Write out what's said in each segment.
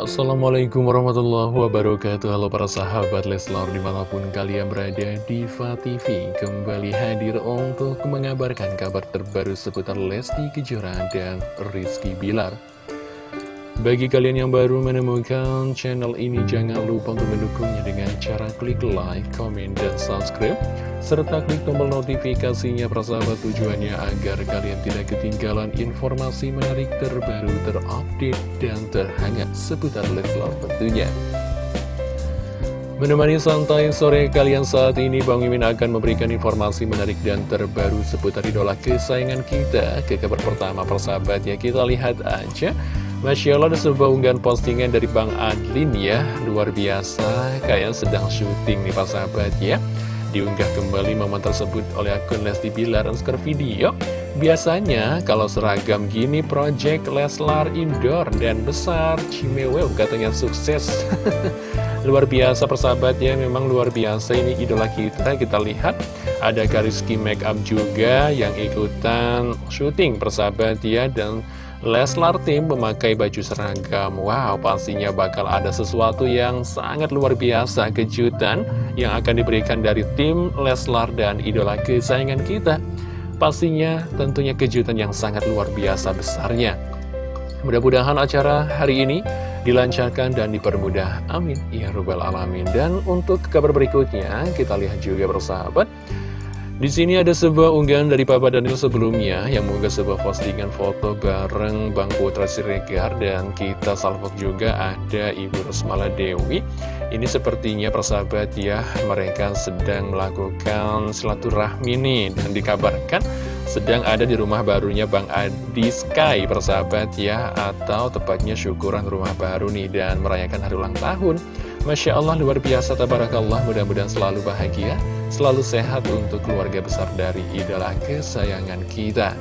Assalamualaikum warahmatullahi wabarakatuh. Halo para sahabat Leslar di mana pun kalian berada Diva TV kembali hadir untuk mengabarkan kabar terbaru seputar Lesti Kejora dan Rizky Bilar. Bagi kalian yang baru menemukan channel ini, jangan lupa untuk mendukungnya dengan cara klik like, comment, dan subscribe, serta klik tombol notifikasinya persahabat tujuannya agar kalian tidak ketinggalan informasi menarik terbaru, terupdate, dan terhangat seputar Leslar tentunya. Menemani santai sore kalian saat ini, Bang Mimin akan memberikan informasi menarik dan terbaru seputar idola kesayangan kita. Ke kabar pertama persahabat ya, kita lihat aja. Masya Allah ada sebuah unggahan postingan dari Bang Adlin ya Luar biasa, kayak sedang syuting nih Pak sahabat ya Diunggah kembali momen tersebut oleh akun Lesti Bilar Skor video. Biasanya kalau seragam gini Project Leslar Indoor dan besar Cimewew katanya sukses. Luar biasa persahabat ya, memang luar biasa ini idola kita. Kita lihat ada Kariski Makeup juga yang ikutan syuting persahabat ya Dan Leslar Tim memakai baju seragam. Wow, pastinya bakal ada sesuatu yang sangat luar biasa Kejutan yang akan diberikan dari tim Leslar dan idola kesayangan kita. Pastinya tentunya kejutan yang sangat luar biasa besarnya. Mudah-mudahan acara hari ini dilancarkan dan dipermudah. Amin. Ya Rabbal Alamin. Dan untuk kabar berikutnya kita lihat juga bersahabat di sini ada sebuah unggahan dari Papa Daniel sebelumnya yang mengunggah sebuah postingan foto bareng Bang Putra Siregar dan kita salvok juga ada Ibu Rosmala Dewi. Ini sepertinya persahabat ya, mereka sedang melakukan silaturahmi nih dan dikabarkan sedang ada di rumah barunya Bang Adi Sky persahabat ya atau tepatnya syukuran rumah baru nih dan merayakan hari ulang tahun. Masya Allah luar biasa tabarakallah mudah-mudahan selalu bahagia selalu sehat untuk keluarga besar dari idola kesayangan kita.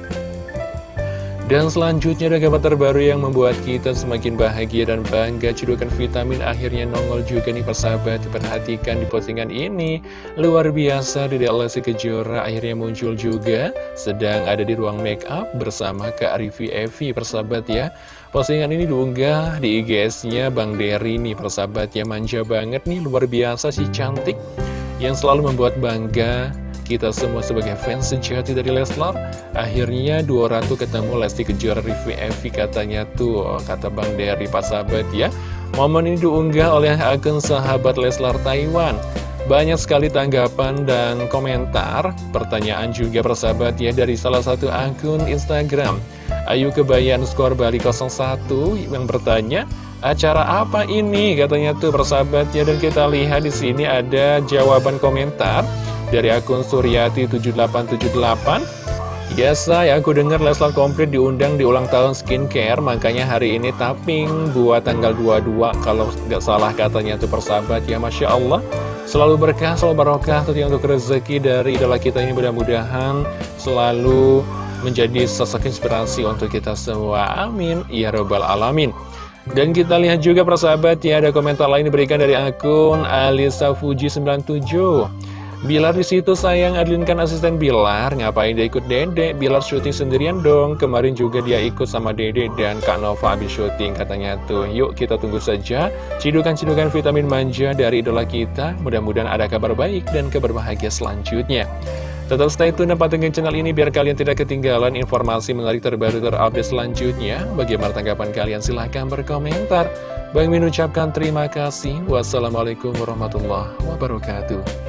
Dan selanjutnya ada kabar terbaru yang membuat kita semakin bahagia dan bangga. Cedukan vitamin akhirnya nongol juga nih persahabat. Perhatikan di postingan ini. Luar biasa di Lesti Kejora akhirnya muncul juga. Sedang ada di ruang make up bersama Kak Rivi Evi persahabat ya. Postingan ini diunggah di IGS-nya Bang Dery nih persahabat ya. Manja banget nih luar biasa sih cantik yang selalu membuat bangga kita semua sebagai fans sejati dari Leslar. Akhirnya 200 ketemu Lesti Kejora review Evi katanya tuh Kata Bang Derry Pak Sahabat ya. Momen ini diunggah oleh akun sahabat Leslar Taiwan. Banyak sekali tanggapan dan komentar Pertanyaan juga persahabat ya dari salah satu akun Instagram. Ayu Kebayan skor Bali 01 yang bertanya Acara apa ini? Katanya tuh persahabatnya. Dan kita lihat di sini ada jawaban komentar dari akun Suryati7878. Ya saya aku dengar Leslar komplit diundang di ulang tahun skincare Makanya hari ini tapping buat tanggal 22 Kalau nggak salah katanya tuh persahabat ya Masya Allah Selalu berkah, selalu barokah tentunya untuk rezeki dari idola kita ini. Mudah-mudahan Selalu menjadi sosok inspirasi untuk kita semua. Amin. Ya Rabbal Alamin dan kita lihat juga persahabat ya ada komentar lain diberikan dari akun Alisa Fuji 97 Bilar di situ sayang Adlinkan asisten Bilar. Ngapain dia ikut Dede Bilar syuting sendirian dong. Kemarin juga dia ikut sama Dede dan Kak Nova habis syuting katanya tuh. Yuk kita tunggu saja cidukan-cidukan vitamin manja dari idola kita. Mudah-mudahan ada kabar baik dan kabar bahagia selanjutnya Tetap stay tune dan pantengin channel ini biar kalian tidak ketinggalan informasi menarik terbaru terupdate selanjutnya. Bagaimana tanggapan kalian? Silahkan berkomentar. Bang Min ucapkan terima kasih. Wassalamualaikum warahmatullahi wabarakatuh.